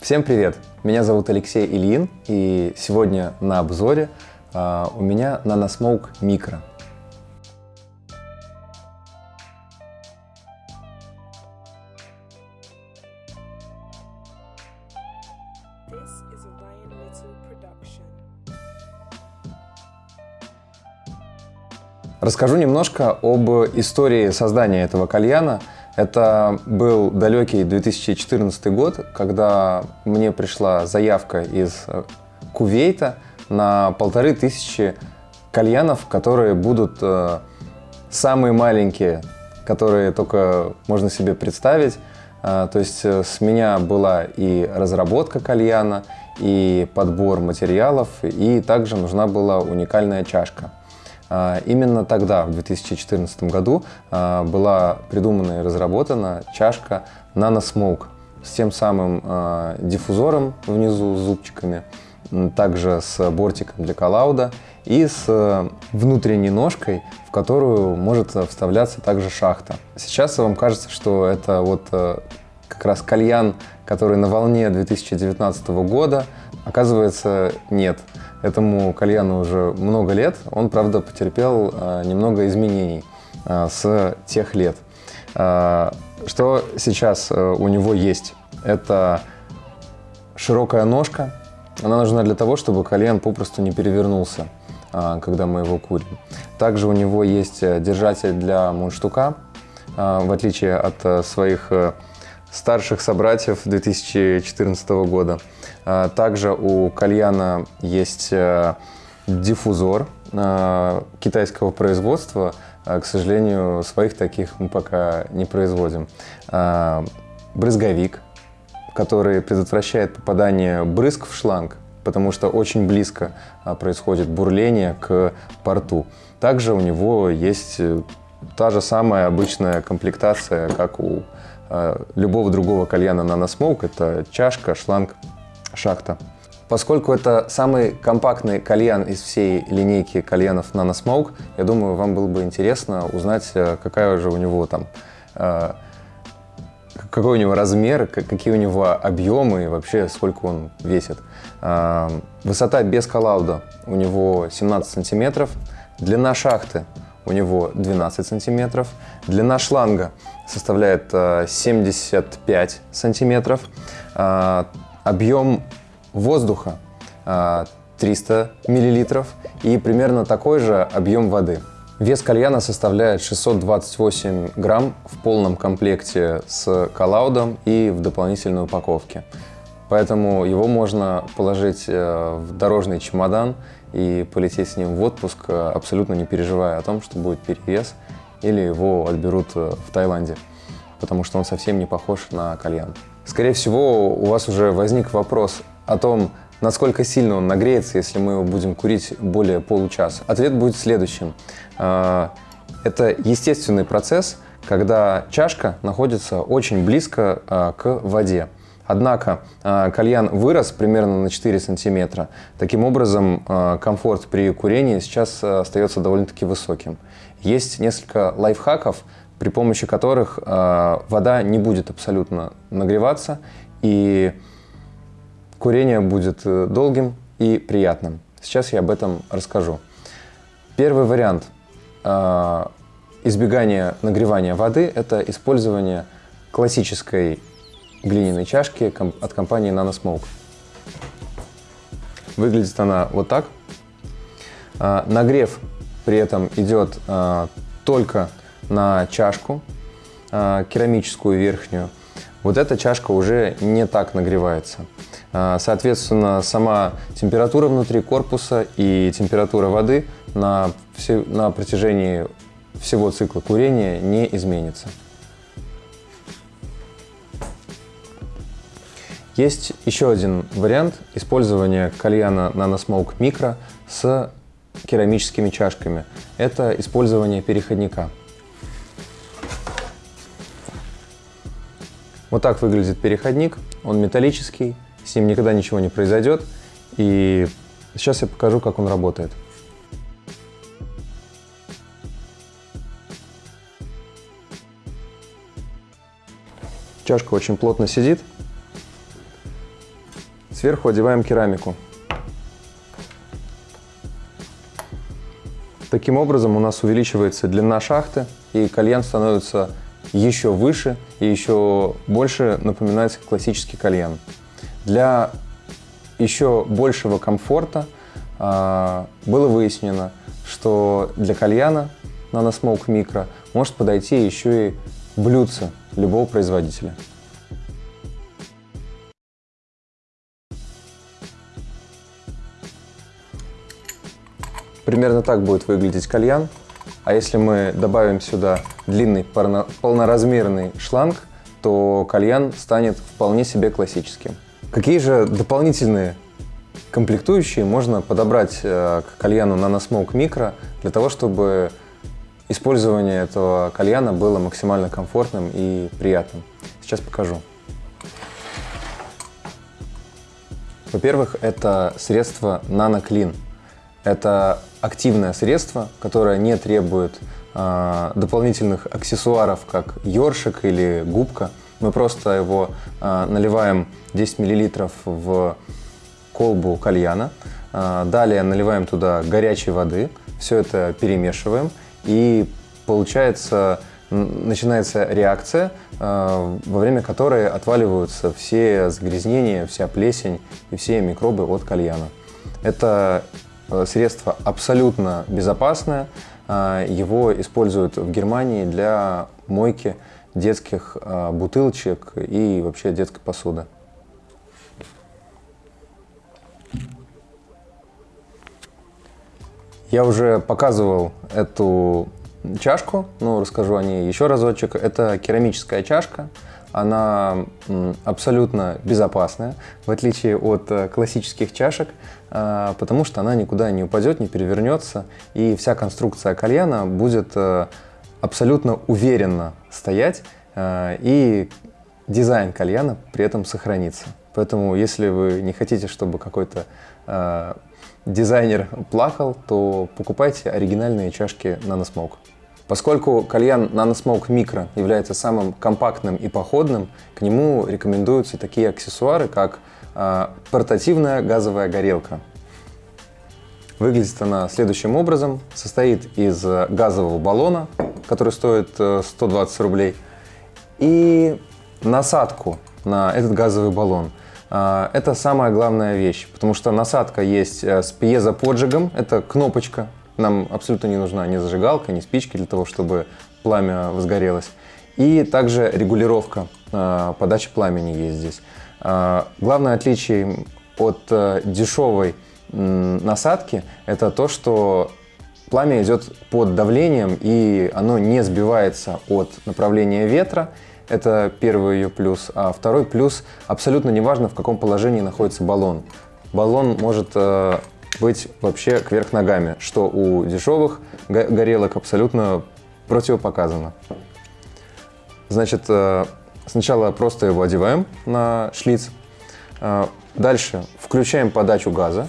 Всем привет! Меня зовут Алексей Ильин, и сегодня на обзоре э, у меня NanoSmoke Micro. Расскажу немножко об истории создания этого кальяна. Это был далекий 2014 год, когда мне пришла заявка из э, Кувейта на полторы тысячи кальянов, которые будут э, самые маленькие, которые только можно себе представить. Э, то есть э, с меня была и разработка кальяна, и подбор материалов, и также нужна была уникальная чашка. А, Именно тогда, в 2014 году, а, была придумана и разработана чашка NanoSmoke с тем самым а, диффузором внизу с зубчиками, также с бортиком для коллауда и с э, внутренней ножкой, в которую может вставляться также шахта. Сейчас вам кажется, что это вот э, как раз кальян, который на волне 2019 года, оказывается, нет. Этому кальяну уже много лет. Он, правда, потерпел э, немного изменений э, с тех лет. Э, что сейчас э, у него есть? Это широкая ножка. Она нужна для того, чтобы кальян попросту не перевернулся, когда мы его курим. Также у него есть э, держатель для мундштука, в отличие от э, своих старших собратьев 2014 года. А, Также у кальяна есть э, диффузор э, китайского производства. А, К сожалению, своих таких мы пока не производим. А, Брызговик, который предотвращает попадание брызг в шланг, потому что очень близко происходит бурление к порту. Также у него есть э, та же самая обычная комплектация, как у любого другого кальяна NanoSmoke. Это чашка, шланг, шахта. Поскольку это самый компактный кальян из всей линейки кальянов NanoSmoke, я думаю, вам было бы интересно узнать, э, какая же у него там э, какой у него размер, какие у него объемы и вообще сколько он весит. А, Высота без коллауда у него 17 сантиметров, длина шахты у него 12 сантиметров, длина шланга составляет а, 75 сантиметров, А, объем воздуха а, 300 миллилитров и примерно такой же объем воды. Вес кальяна составляет 628 грамм в полном комплекте с коллаудом и в дополнительной упаковке. Поэтому его можно положить э, в дорожный чемодан и полететь с ним в отпуск, э, абсолютно не переживая о том, что будет перевес или его отберут э, в Таиланде, потому что он совсем не похож на кальян. Скорее всего, у вас уже возник вопрос о том, насколько сильно он нагреется, если мы его будем курить более получаса. Ответ будет следующим. А, Это естественный процесс, когда чашка находится очень близко к воде. Однако а, кальян вырос примерно на 4 сантиметра. Таким образом, а, комфорт при курении сейчас а, остается довольно-таки высоким. Есть несколько лайфхаков, при помощи которых вода не будет абсолютно нагреваться и курение будет э, долгим и приятным. Сейчас я об этом расскажу. Первый вариант избегания нагревания воды – это использование классической глиняной чашки от компании NanoSmoke. Выглядит она вот так. А, Нагрев при этом идет а, только на чашку, а, керамическую верхнюю. Вот эта чашка уже не так нагревается. Соответственно, сама температура внутри корпуса и температура воды на, все- на протяжении всего цикла курения не изменится. Есть еще один вариант использования кальяна NanoSmoke Micro с керамическими чашками. Это использование переходника. Вот так выглядит переходник. Он металлический, с ним никогда ничего не произойдет. И сейчас я покажу, как он работает. Чашка очень плотно сидит. Сверху одеваем керамику. Таким образом у нас увеличивается длина шахты, и кальян становится еще выше и еще больше напоминать классический кальян. Для еще большего комфорта а, было выяснено, что для кальяна NanoSmoke Micro может подойти еще и блюдце любого производителя. Примерно так будет выглядеть кальян. А если мы добавим сюда длинный полноразмерный шланг, то кальян станет вполне себе классическим. Какие же дополнительные комплектующие можно подобрать э, к кальяну NanoSmoke Micro для того, чтобы использование этого кальяна было максимально комфортным и приятным? Сейчас покажу. Во-первых, это средство NanoClean. Это активное средство, которое не требует э, дополнительных аксессуаров, как ёршик или губка. Мы просто его э, наливаем 10 мл в колбу кальяна. Э, далее наливаем туда горячей воды. Все это перемешиваем. И получается, начинается реакция, во время которой отваливаются все загрязнения, вся плесень и все микробы от кальяна. Это средство абсолютно безопасное. Э, его используют в Германии для мойки детских э, бутылочек и вообще детской посуды. Я уже показывал эту чашку, но расскажу о ней еще разочек. Это керамическая чашка. Она абсолютно безопасная, в отличие от классических чашек. А, потому что она никуда не упадет, не перевернется, и вся конструкция кальяна будет э, абсолютно уверенно стоять, э, и дизайн кальяна при этом сохранится. Поэтому, если вы не хотите, чтобы какой-то э, дизайнер плакал, то покупайте оригинальные чашки NanoSmoke. Поскольку кальян NanoSmoke Micro является самым компактным и походным, к нему рекомендуются такие аксессуары, как а, портативная газовая горелка. Выглядит она следующим образом. Состоит из газового баллона, который стоит 120 э, рублей, и насадку на этот газовый баллон. А, это самая главная вещь, потому что насадка есть э, с пьезоподжигом, это кнопочка. Нам абсолютно не нужна ни зажигалка, ни спички для того, чтобы пламя возгорелось. И также регулировка э, подачи пламени есть здесь. А, главное отличие от э, дешевой насадки – это то, что пламя идет под давлением, и оно не сбивается от направления ветра. Это первый ее плюс. А второй плюс – абсолютно неважно, в каком положении находится баллон. Баллон может э, быть вообще кверх ногами, что у дешевых горелок абсолютно противопоказано. Значит, э, Сначала просто его одеваем на шлиц. А, дальше включаем подачу газа.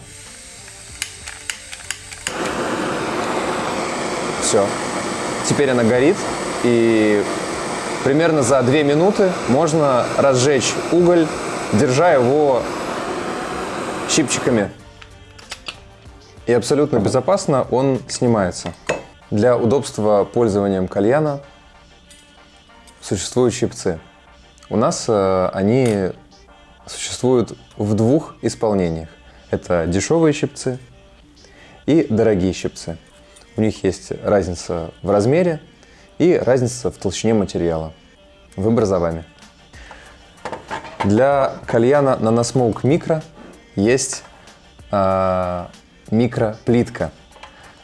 Все. Теперь она горит, и примерно за 2 минуты можно разжечь уголь, держа его щипчиками. И абсолютно безопасно он снимается. Для удобства пользованием кальяна существуют щипцы. У нас э, они существуют в двух исполнениях. Это дешевые щипцы и дорогие щипцы. У них есть разница в размере и разница в толщине материала. Выбор за вами. Для кальяна NanoSmoke Micro есть э, микроплитка.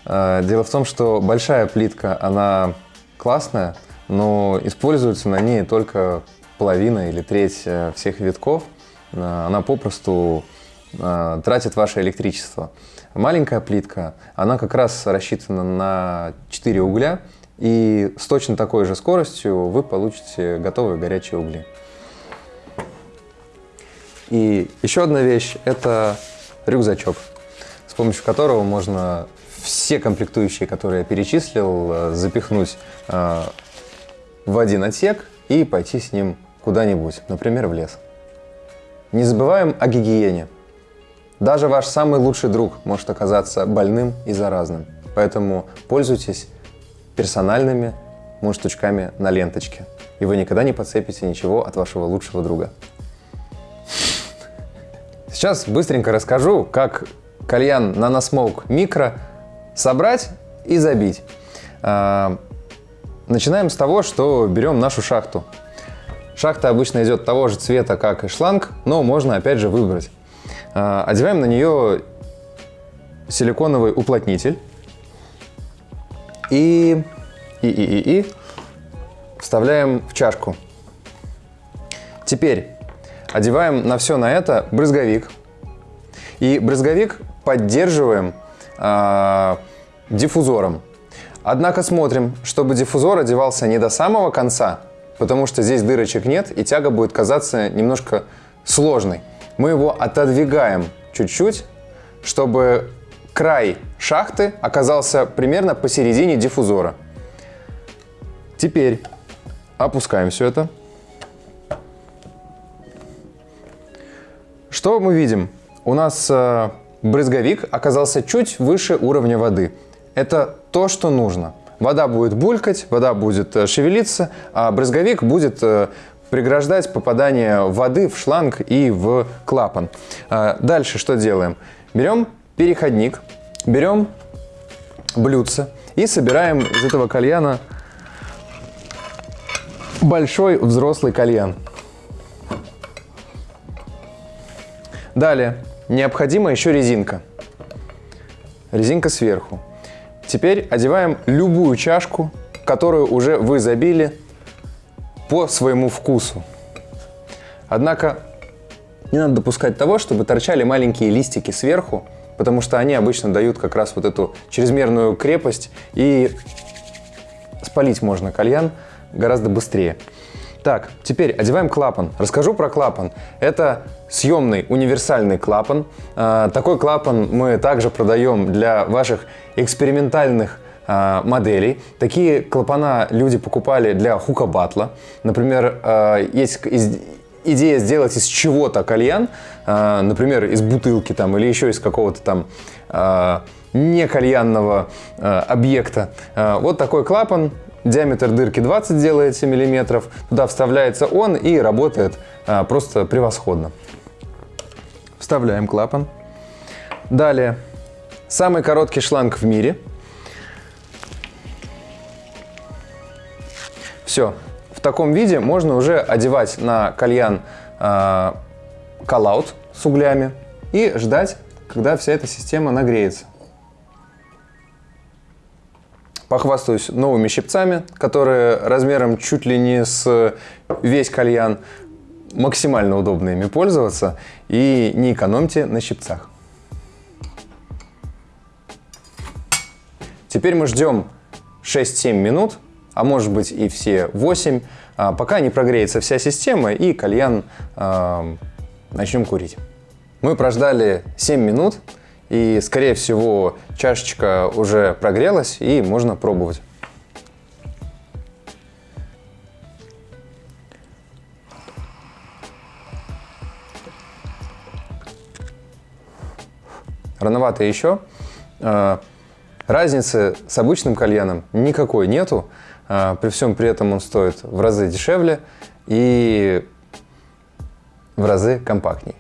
Э, дело в том, что большая плитка, она классная, но используется на ней только половина или треть э, всех витков, э, она попросту тратит ваше электричество. Маленькая плитка, она как раз рассчитана на 4 угля, и с точно такой же скоростью вы получите готовые горячие угли. И еще одна вещь – это рюкзачок, помощью которого можно все комплектующие, которые я перечислил, запихнуть в один отсек и пойти с ним куда-нибудь, например, в лес. Не забываем о гигиене. Даже ваш самый лучший друг может оказаться больным и заразным. Поэтому пользуйтесь персональными мундштучками на ленточке. И вы никогда не подцепите ничего от вашего лучшего друга. Сейчас быстренько расскажу, как кальян Nanosmoke Micro собрать и забить. А, начинаем с того, что берем нашу шахту. Шахта обычно идет того же цвета, как и шланг, но можно опять же выбрать. А, одеваем на нее силиконовый уплотнитель и, и, и, и, и вставляем в чашку. Теперь одеваем на все на это брызговик. И брызговик поддерживаем э, диффузором. Однако смотрим, чтобы диффузор одевался не до самого конца, потому что здесь дырочек нет, и тяга будет казаться немножко сложной. Мы его отодвигаем чуть-чуть, чтобы край шахты оказался примерно посередине диффузора. Теперь опускаем все это. Что мы видим? У нас э, брызговик оказался чуть выше уровня воды. Это то, что нужно. Вода будет булькать, вода будет э, шевелиться, а брызговик будет э, преграждать попадание воды в шланг и в клапан. Э, дальше что делаем? Берем переходник, берем блюдце и собираем из этого кальяна большой взрослый кальян. Далее необходима еще резинка. Резинка сверху. Теперь одеваем любую чашку, которую уже вы забили по своему вкусу. Однако не надо допускать того, чтобы торчали маленькие листики сверху, потому что они обычно дают как раз вот эту чрезмерную крепость и спалить можно кальян гораздо быстрее. Так, теперь одеваем клапан. Расскажу про клапан. Это съемный универсальный клапан. А, такой клапан мы также продаем для ваших экспериментальных а, моделей. Такие клапана люди покупали для хука батла. Например, а, есть идея сделать из чего-то кальян, например, из бутылки там или еще из какого-то там не кальянного объекта. Вот такой клапан Диаметр дырки 20 делается миллиметров. Туда вставляется он и работает а, просто превосходно. Вставляем клапан. Далее, самый короткий шланг в мире. Все. В таком виде можно уже одевать на кальян э, коллаут с углями и ждать, когда вся эта система нагреется. Похвастаюсь новыми щипцами, которые размером чуть ли не с весь кальян. Максимально удобно ими пользоваться и не экономьте на щипцах. Теперь мы ждем 6-7 минут, а может быть и все 8, а, пока не прогреется вся система и кальян э, начнем курить. Мы прождали 7 минут, и, скорее всего, чашечка уже прогрелась и можно пробовать. Рановато еще. А, разницы с обычным кальяном никакой нету. А, при всем при этом он стоит в разы дешевле и в разы компактней.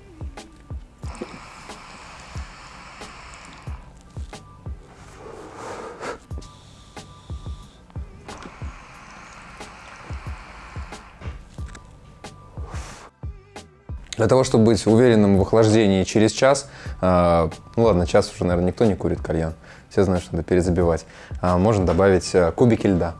Для того, чтобы быть уверенным в охлаждении через час, э, ну ладно, час уже, наверное, никто не курит кальян, все знают, что надо перезабивать, э, можно добавить э, кубики льда.